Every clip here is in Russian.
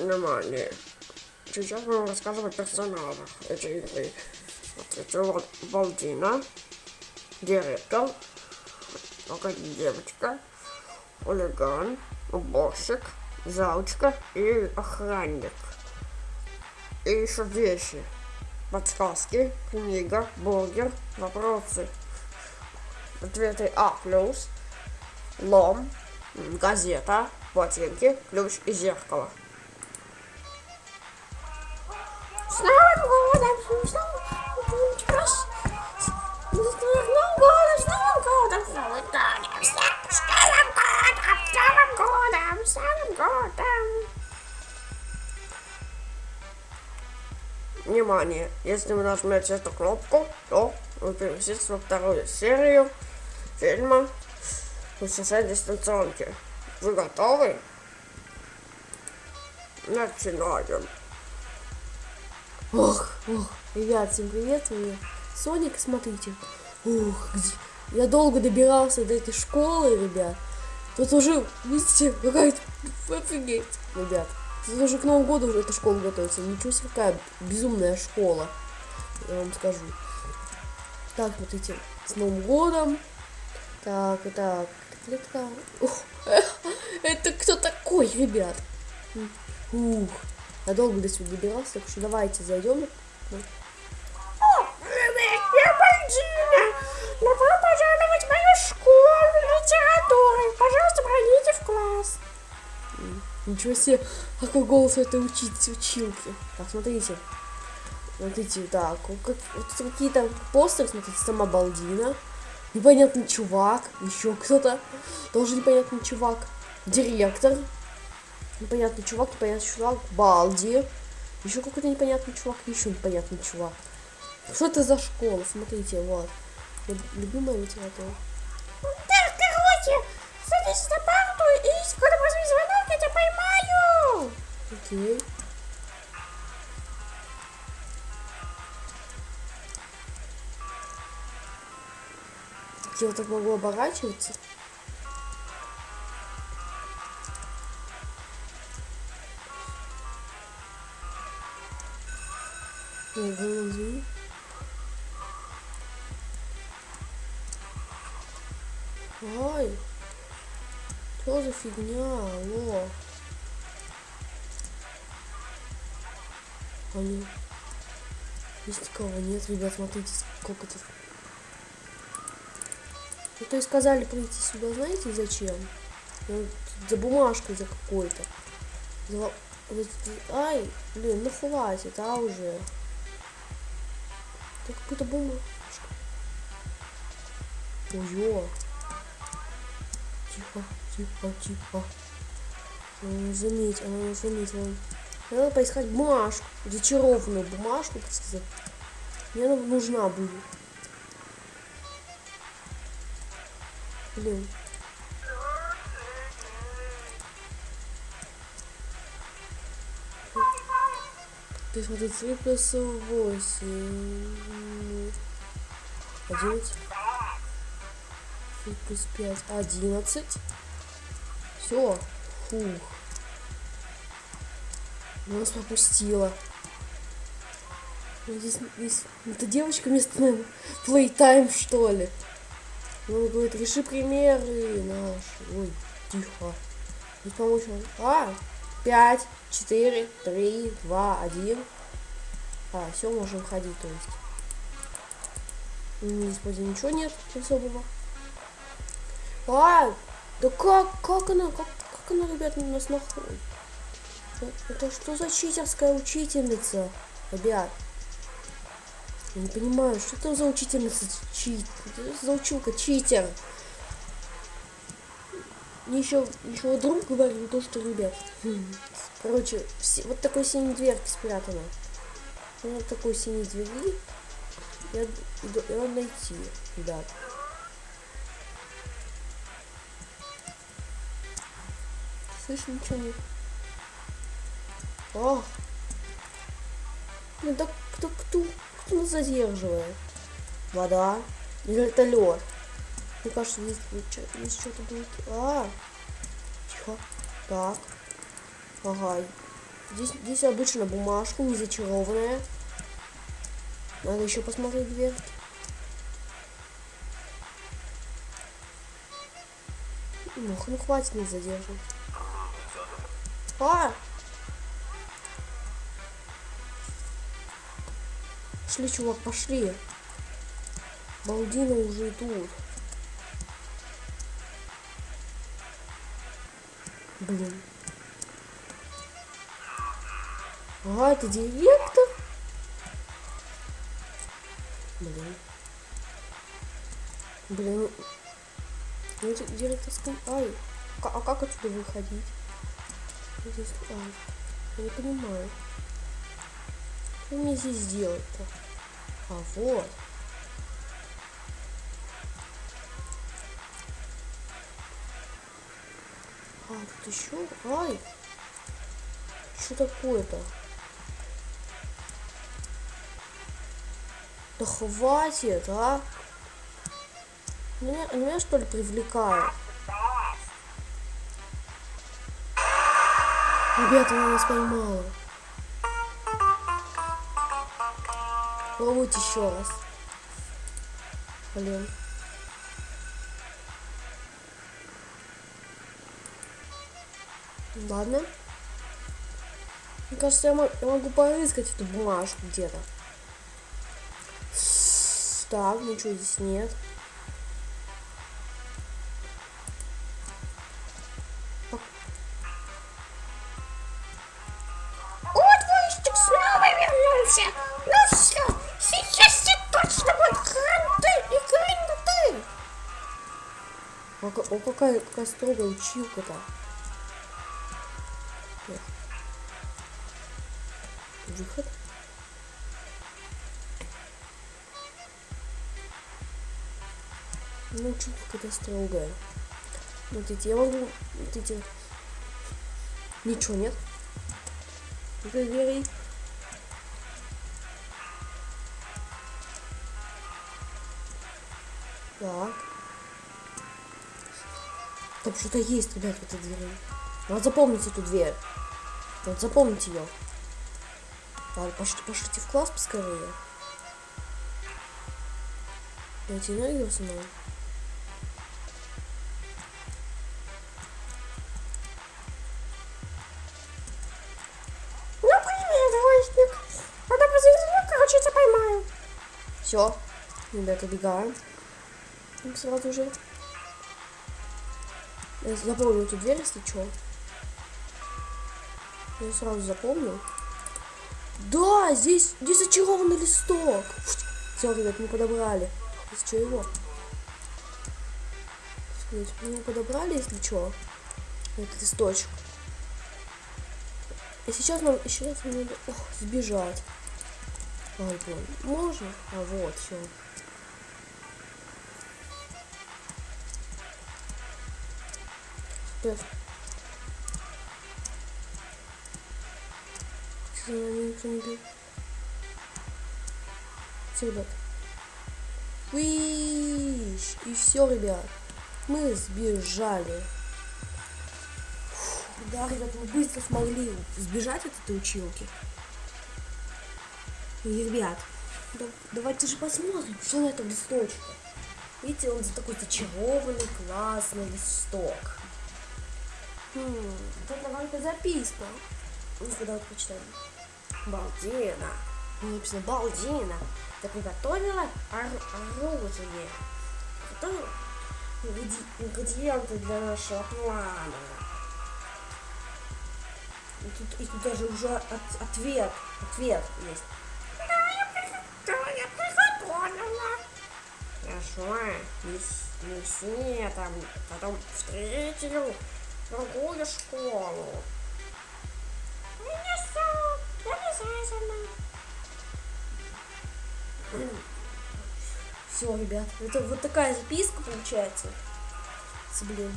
Внимание. Сейчас будем рассказывать о персонажах этой игры. Вот это вот Балдина, директор, такая девочка, хулиган, уборщик, заучка и охранник. И еще вещи. Подсказки, книга, бургер, вопросы. Ответы А плюс, лом, газета, ботинки, ключ и зеркало. Внимание! Если вы нажмете эту кнопку, то вы переместитесь во вторую серию фильма «Путешествие дистанционки». Вы готовы? Начинаем. Ох, ох, ребят, всем привет, вы Соник, смотрите. Ух, где... я долго добирался до этой школы, ребят. Тут уже, видите, какая-то, офигеть, ребят. Тут уже к Новому году уже эта школа готовится. Ничего себе, какая безумная школа, я вам скажу. Так, смотрите, с Новым годом. Так, так, клетка. Ух, это кто такой, ребят? Ух, я долго до сюда добирался, так что давайте зайдем. Я Бальдина! Добро пожаловать в мою школу литературы! Пожалуйста, пройдите в класс! Ничего себе, какой голос у этой учить, училки. Так, смотрите. Смотрите, так, как, вот какие-то постеры, смотрите, сама Балдина. Непонятный чувак, еще кто-то, тоже непонятный чувак. Директор, непонятный чувак, непонятный чувак, Балди. Еще какой-то непонятный чувак, еще непонятный чувак. Что это за школа? Смотрите, вот. Вот Любимая литература. Так, короче, садись на парту и когда возьми звонок, я тебя поймаю! Окей. Я вот так могу оборачиваться. Я вылазу. Ай, что за фигня, алло. Они... Здесь никого нет, ребят, смотрите, сколько тут. Ну, то есть сказали прийти сюда, знаете, зачем? Ну, за бумажкой за какой-то. За... Ай, блин, ну хватит, а уже. Это какая-то бумажка. Ой-ё. Тихо, тихо, тихо. Заметила, она заметила. Надо поискать бумажку, зачарованную бумажку, так сказать. Мне она нужна будет. Блин. То есть смотри, 3 плюс 8. 11. 3 плюс 5. 11. Все. Фух. Нас попустила. Здесь, здесь эта девочка вместо наверное, playtime что ли. Ну, говорит, реши примеры наши. Ой, тихо. Здесь помочь. А, пять, четыре, три, два, один. А, все, можем ходить, то есть. Здесь вроде ничего нет особого. А, да как, как она, как, как она, ребят, нас находит? Это что за читерская учительница, ребят? Я не понимаю, что это за учительница чит? За училка читер? Мне еще, еще друг говорил то, что, ребят, короче, все, вот такой синий дверки спрятана. Вот такой синий двери. Я, я надо найти, ребят. Слышь, ничего нет. О! Ну да кто, кто, кто нас задерживает? Вода? Лед? Мне кажется, здесь, здесь что-то будет. А, тихо. Так. Ага. Здесь, здесь обычно бумажка, не зачарованная. Надо еще посмотреть дверь. Ну, ну хватит не задерживать. А! Пошли, чувак, пошли. Балдина уже тут. Блин. А, это директор? Блин. Блин. Ну, это директорская... Ай, а, как отсюда выходить? Здесь... Ай, я не понимаю. Что мне здесь делать-то? А, вот. А, тут еще... Ай! Что такое-то? Да хватит, а? Меня, меня что ли привлекают? Ребята, она нас поймала. Попробуйте еще раз. Блин. Ладно. Мне кажется, я, я могу поискать эту бумажку где-то. Так, ничего здесь нет. Вернулся. Ну все, сейчас все точно будет кранты и ка- о, какая, какая строгая училка-то. Выход. Ну, какая-то строгая. Смотрите, я могу... Смотрите. Ничего нет. Двери. Так. Там что-то есть, ребят, в этой двери. Надо запомнить эту дверь. Вот запомните ее. Ладно, пошлите, пошлите в класс поскорее. Найти энергию снова. Ну привет, Войстик. Надо позовите, короче, тебя поймаю. Все. Ребята, убегаем. И Сразу же. Я запомню эту дверь, если что. Я сразу запомню. Да, здесь, здесь зачарованный листок. Все, ребят, мы подобрали. Из чего? Мы подобрали, если что. Этот листочек. И сейчас нам еще раз надо ох, сбежать. Ай, блин, можно? А вот, все. Сейчас. Нами никто не бежит. Все, ребят. Виш! И все, ребят. Мы сбежали. Да, ребят, мы быстро смогли сбежать от этой училки. И, ребят, да- давайте же посмотрим, что на этом листочке. Видите, он за такой зачарованный, классный листок. Хм, это какая-то записка. Ну-ка, давайте почитаем. Балдина. Написано Балдина. Ты приготовила ор- оружие. Готовила ингреди- ингредиенты для нашего плана. И тут, и тут даже уже от- ответ. Ответ есть. Да, я приготовила. Хорошо, не, с- не все там потом встретил другую школу. Все, ребят, это вот такая записка получается. Блин.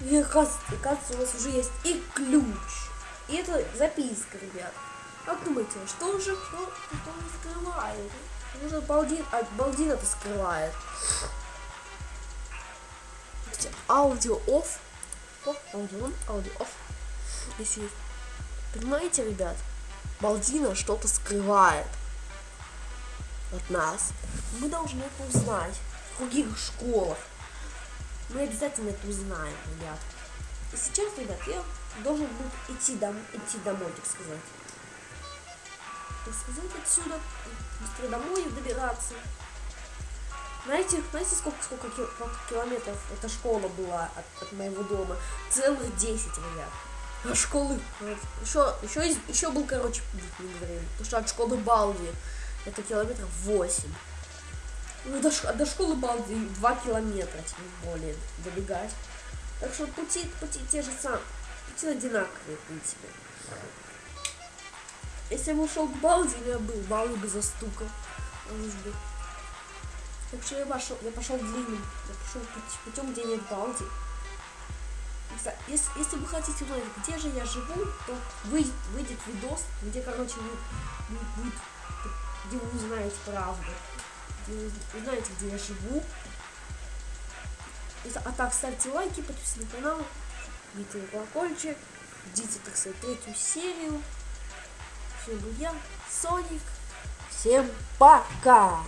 И оказывается, оказывается, у нас уже есть и ключ. И это записка, ребят. Как думаете, что же, что, что скрывает? Может, Балдин, а, Балдин это скрывает. Аудио off. О, аудио аудио off. Здесь есть Понимаете, ребят? Балдина что-то скрывает от нас. Мы должны это узнать в других школах. Мы обязательно это узнаем, ребят. И сейчас, ребят, я должен был идти, дом, идти домой, так сказать. Так сказать, отсюда, быстро домой добираться. Знаете, знаете, сколько, сколько, ки- сколько километров эта школа была от, от моего дома? Целых 10, ребят. А школы, еще, еще, еще был, короче, не говорили. Потому что от школы Балди это километров 8. Ну, до, до школы Балди 2 километра, тем более, добегать. Так что пути, пути те же самые, пути одинаковые, в принципе. Если бы ушел к Балди, я был, Балди бы застукал. Бы. Так что я пошел, я пошел длинным, я пошел путь- путем, где нет Балди. Если, если вы хотите узнать, где же я живу, то выйдет, выйдет видос, где, короче, вы, вы- будет, где вы узнаете правду. Вы узнаете, где я живу. А так, ставьте лайки, подписывайтесь на канал, бейте на колокольчик, ждите, так сказать, третью серию. Всем был я, Соник. Всем пока!